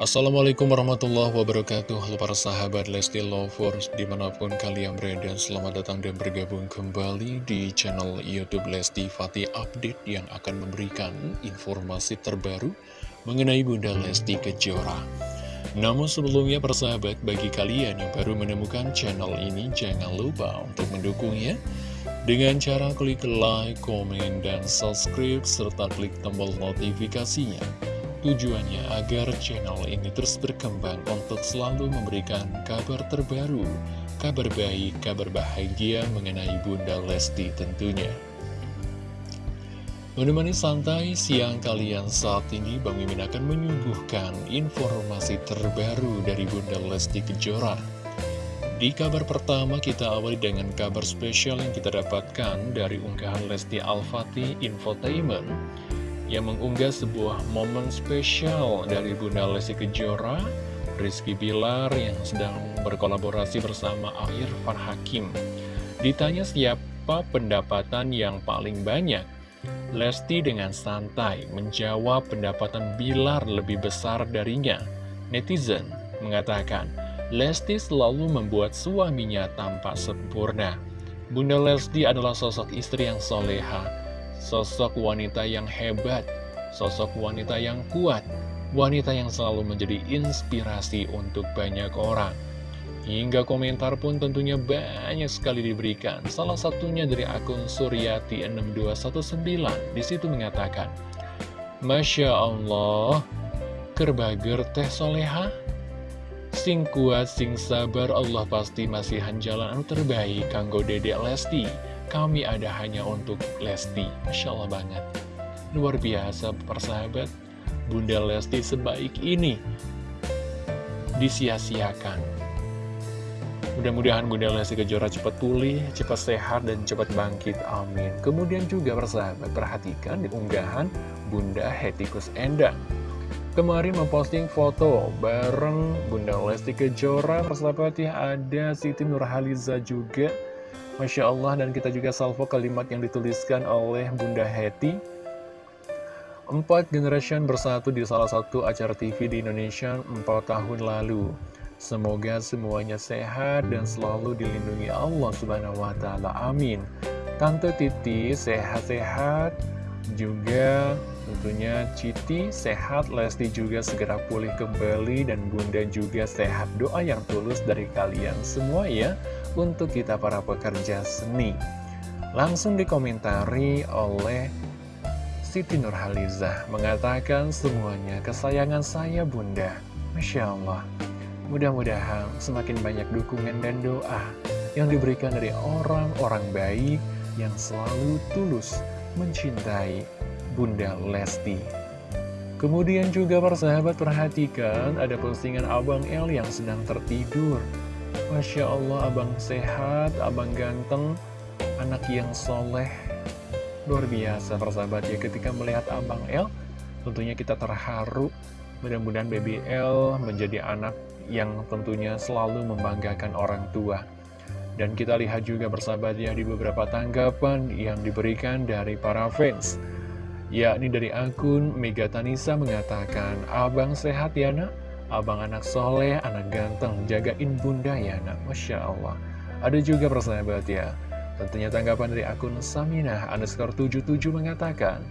Assalamualaikum warahmatullahi wabarakatuh. Halo para sahabat Lesti Lovers Di mana pun kalian berada Selamat datang dan bergabung kembali Di channel Youtube Lesti Fatih Update Yang akan memberikan informasi terbaru Mengenai Bunda Lesti Kejora. Namun sebelumnya para sahabat Bagi kalian yang baru menemukan channel ini Jangan lupa untuk mendukungnya Dengan cara klik like, komen, dan subscribe Serta klik tombol notifikasinya Tujuannya agar channel ini terus berkembang untuk selalu memberikan kabar terbaru, kabar baik, kabar bahagia mengenai Bunda Lesti tentunya. Menemani santai siang kalian saat ini, Bang Mimin akan menyuguhkan informasi terbaru dari Bunda Lesti Kejora. Di kabar pertama kita awali dengan kabar spesial yang kita dapatkan dari unggahan Lesti Al-Fatih Infotainment yang mengunggah sebuah momen spesial dari Bunda Lesti Kejora, Rizky Bilar yang sedang berkolaborasi bersama Irfan Hakim. Ditanya siapa pendapatan yang paling banyak, Lesti dengan santai menjawab pendapatan Bilar lebih besar darinya. Netizen mengatakan, Lesti selalu membuat suaminya tampak sempurna. Bunda Lesti adalah sosok istri yang soleha, Sosok wanita yang hebat, sosok wanita yang kuat, wanita yang selalu menjadi inspirasi untuk banyak orang. Hingga komentar pun tentunya banyak sekali diberikan. Salah satunya dari akun Suryati6219. Di situ mengatakan, Masya Allah, kerbager teh soleha, sing kuat, sing sabar, Allah pasti masih jalan terbaik, kanggo dedek Lesti kami ada hanya untuk Lesti. Masya Allah banget. Luar biasa persahabat. Bunda Lesti sebaik ini disia-siakan. Mudah-mudahan Bunda Lesti Kejora cepat pulih, cepat sehat, dan cepat bangkit. Amin. Kemudian juga persahabat, perhatikan di unggahan Bunda Hetikus Endang. Kemarin memposting foto bareng Bunda Lesti Kejora, persahabat ya ada Siti Nurhaliza juga Masya Allah dan kita juga salvo kalimat yang dituliskan oleh Bunda Heti Empat generation bersatu di salah satu acara TV di Indonesia empat tahun lalu Semoga semuanya sehat dan selalu dilindungi Allah Subhanahu wa Ta'ala. Amin. Tante Titi sehat-sehat, juga tentunya Citi sehat, Lesti juga segera pulih kembali, dan Bunda juga sehat. Doa yang tulus dari kalian semua ya untuk kita para pekerja seni. Langsung dikomentari oleh Siti Nurhaliza mengatakan semuanya kesayangan saya bunda. Masya Allah. Mudah-mudahan semakin banyak dukungan dan doa yang diberikan dari orang-orang baik yang selalu tulus mencintai Bunda Lesti. Kemudian juga persahabat perhatikan ada postingan Abang El yang sedang tertidur. Masya Allah abang sehat, abang ganteng, anak yang soleh. Luar biasa persahabat ya ketika melihat abang El, tentunya kita terharu. Mudah-mudahan baby El menjadi anak yang tentunya selalu membanggakan orang tua. Dan kita lihat juga bersahabat ya di beberapa tanggapan yang diberikan dari para fans. Yakni dari akun Megatanisa mengatakan, Abang sehat ya nak? Abang anak soleh, anak ganteng, jagain bunda ya nak, Masya Allah. Ada juga persahabat ya, tentunya tanggapan dari akun Saminah underscore 77 mengatakan,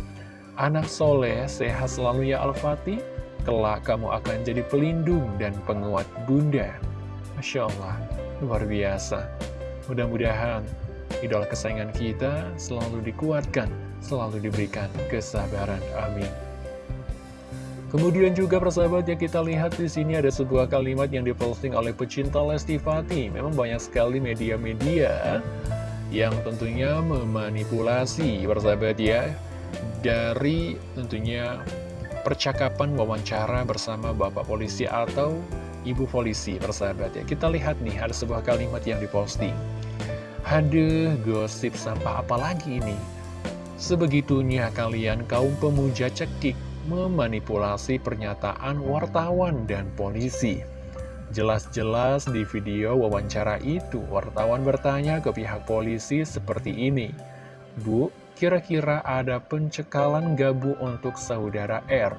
Anak soleh, sehat selalu ya Al-Fatih, kelak kamu akan jadi pelindung dan penguat bunda. Masya Allah, luar biasa. Mudah-mudahan idola kesayangan kita selalu dikuatkan, selalu diberikan kesabaran. Amin. Kemudian juga persahabat yang kita lihat di sini ada sebuah kalimat yang diposting oleh pecinta Lesti Fati. Memang banyak sekali media-media yang tentunya memanipulasi persahabat ya dari tentunya percakapan wawancara bersama Bapak Polisi atau Ibu Polisi persahabat ya. Kita lihat nih ada sebuah kalimat yang diposting. Haduh, gosip sampah apa lagi ini? Sebegitunya kalian kaum pemuja cekik memanipulasi pernyataan wartawan dan polisi. Jelas-jelas di video wawancara itu, wartawan bertanya ke pihak polisi seperti ini. Bu, kira-kira ada pencekalan gabu untuk saudara R?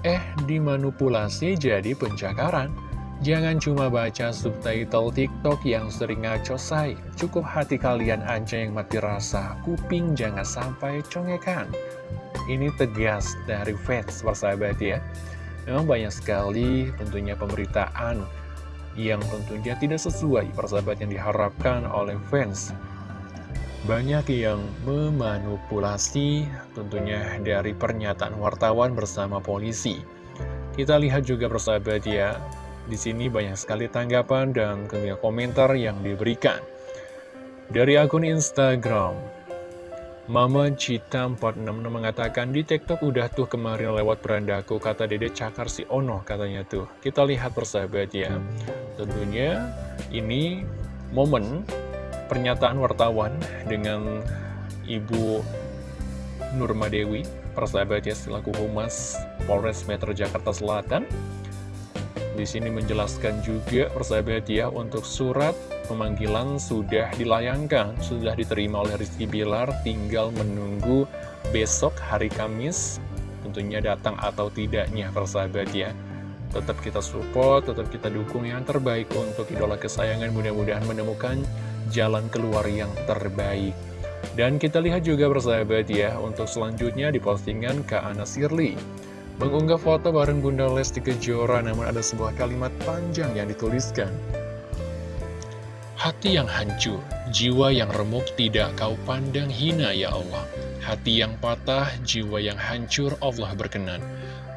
Eh, dimanipulasi jadi pencakaran. Jangan cuma baca subtitle TikTok yang sering ngaco say. Cukup hati kalian aja yang mati rasa. Kuping jangan sampai congekan. Ini tegas dari fans, persahabat ya. Memang banyak sekali tentunya pemberitaan yang tentunya tidak sesuai persahabat yang diharapkan oleh fans. Banyak yang memanipulasi tentunya dari pernyataan wartawan bersama polisi. Kita lihat juga persahabat ya, di sini banyak sekali tanggapan dan komentar yang diberikan. Dari akun Instagram, Mama Cita 46 mengatakan di TikTok udah tuh kemarin lewat berandaku kata Dede cakar si Ono katanya tuh. Kita lihat persahabat ya. Tentunya ini momen pernyataan wartawan dengan Ibu Nurma Dewi, persahabat ya selaku Humas Polres Metro Jakarta Selatan di sini menjelaskan juga persahabat ya untuk surat pemanggilan sudah dilayangkan, sudah diterima oleh Rizky Bilar, tinggal menunggu besok hari Kamis tentunya datang atau tidaknya persahabat ya. Tetap kita support, tetap kita dukung yang terbaik untuk idola kesayangan mudah-mudahan menemukan jalan keluar yang terbaik. Dan kita lihat juga persahabat ya, untuk selanjutnya di postingan Kak Ana Sirli. Mengunggah foto bareng Bunda Lesti Kejora namun ada sebuah kalimat panjang yang dituliskan. Hati yang hancur, jiwa yang remuk tidak kau pandang hina ya Allah. Hati yang patah, jiwa yang hancur Allah berkenan.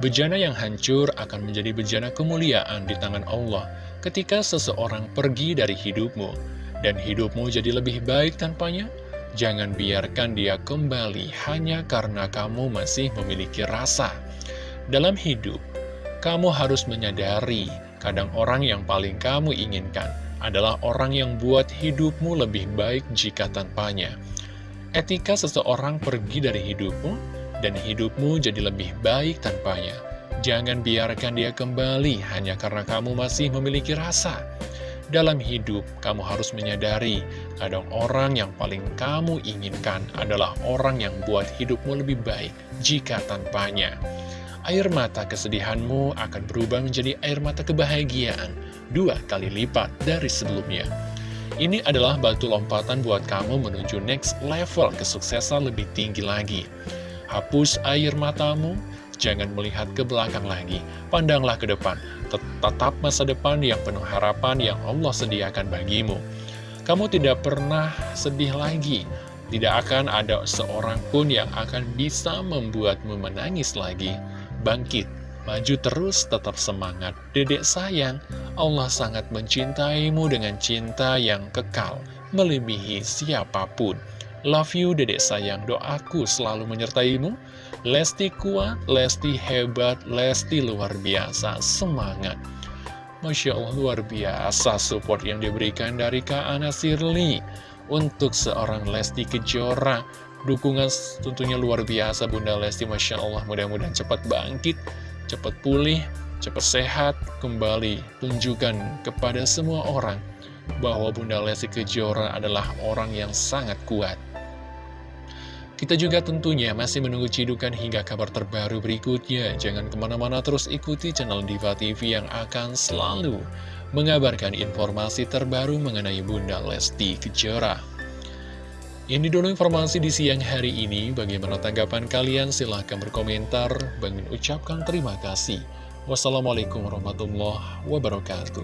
Bejana yang hancur akan menjadi bejana kemuliaan di tangan Allah ketika seseorang pergi dari hidupmu. Dan hidupmu jadi lebih baik tanpanya, jangan biarkan dia kembali hanya karena kamu masih memiliki rasa. Dalam hidup, kamu harus menyadari kadang orang yang paling kamu inginkan adalah orang yang buat hidupmu lebih baik jika tanpanya. Etika seseorang pergi dari hidupmu, dan hidupmu jadi lebih baik tanpanya. Jangan biarkan dia kembali hanya karena kamu masih memiliki rasa. Dalam hidup, kamu harus menyadari, kadang orang yang paling kamu inginkan adalah orang yang buat hidupmu lebih baik jika tanpanya air mata kesedihanmu akan berubah menjadi air mata kebahagiaan dua kali lipat dari sebelumnya. Ini adalah batu lompatan buat kamu menuju next level kesuksesan lebih tinggi lagi. Hapus air matamu, jangan melihat ke belakang lagi, pandanglah ke depan, tetap masa depan yang penuh harapan yang Allah sediakan bagimu. Kamu tidak pernah sedih lagi, tidak akan ada seorang pun yang akan bisa membuatmu menangis lagi bangkit, maju terus tetap semangat. Dedek sayang, Allah sangat mencintaimu dengan cinta yang kekal, melebihi siapa pun. Love you dedek sayang, doaku selalu menyertaimu. Lesti kuat, Lesti hebat, Lesti luar biasa, semangat. Masya Allah luar biasa support yang diberikan dari Kak Ana Sirli untuk seorang Lesti Kejora Dukungan tentunya luar biasa Bunda Lesti Masya Allah mudah-mudahan cepat bangkit Cepat pulih, cepat sehat Kembali tunjukkan kepada semua orang Bahwa Bunda Lesti Kejora adalah orang yang sangat kuat kita juga tentunya masih menunggu cidukan hingga kabar terbaru berikutnya. Jangan ke mana-mana terus ikuti channel Diva TV yang akan selalu mengabarkan informasi terbaru mengenai Bunda Lesti Kejora. Ini dulu informasi di siang hari ini. Bagaimana tanggapan kalian? Silahkan berkomentar. Bangin ucapkan terima kasih. Wassalamualaikum warahmatullahi wabarakatuh.